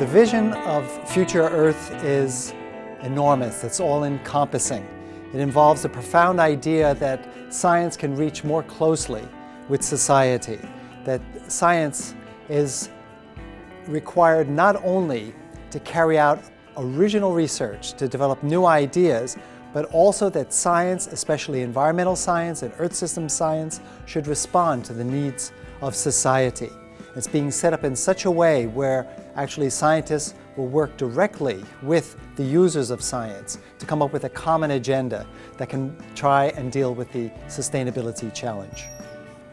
The vision of future Earth is enormous, it's all-encompassing. It involves a profound idea that science can reach more closely with society, that science is required not only to carry out original research, to develop new ideas, but also that science, especially environmental science and earth system science, should respond to the needs of society. It's being set up in such a way where actually scientists will work directly with the users of science to come up with a common agenda that can try and deal with the sustainability challenge.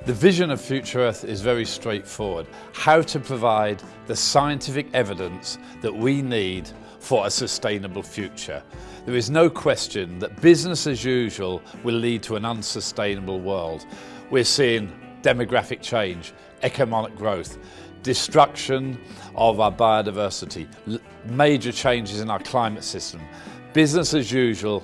The vision of Future Earth is very straightforward. How to provide the scientific evidence that we need for a sustainable future. There is no question that business as usual will lead to an unsustainable world. We're seeing demographic change, economic growth, destruction of our biodiversity, major changes in our climate system. Business as usual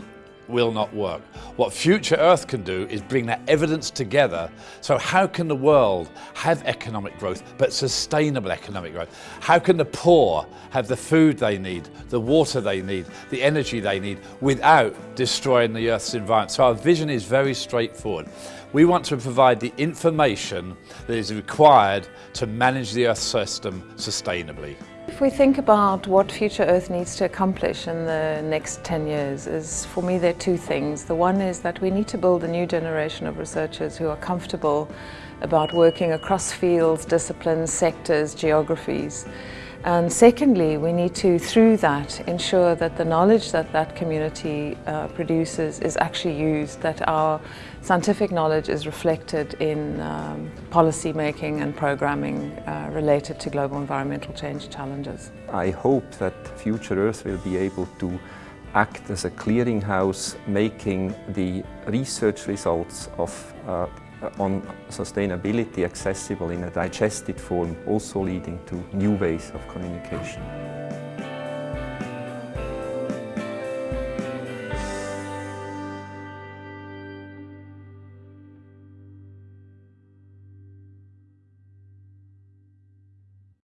will not work. What Future Earth can do is bring that evidence together. So how can the world have economic growth, but sustainable economic growth? How can the poor have the food they need, the water they need, the energy they need, without destroying the Earth's environment? So our vision is very straightforward. We want to provide the information that is required to manage the Earth system sustainably. If we think about what Future Earth needs to accomplish in the next 10 years, is for me there are two things. The one is that we need to build a new generation of researchers who are comfortable about working across fields, disciplines, sectors, geographies. And secondly, we need to, through that, ensure that the knowledge that that community uh, produces is actually used, that our scientific knowledge is reflected in um, policy making and programming uh, related to global environmental change challenges. I hope that Future Earth will be able to act as a clearinghouse making the research results of uh, on sustainability accessible in a digested form, also leading to new ways of communication.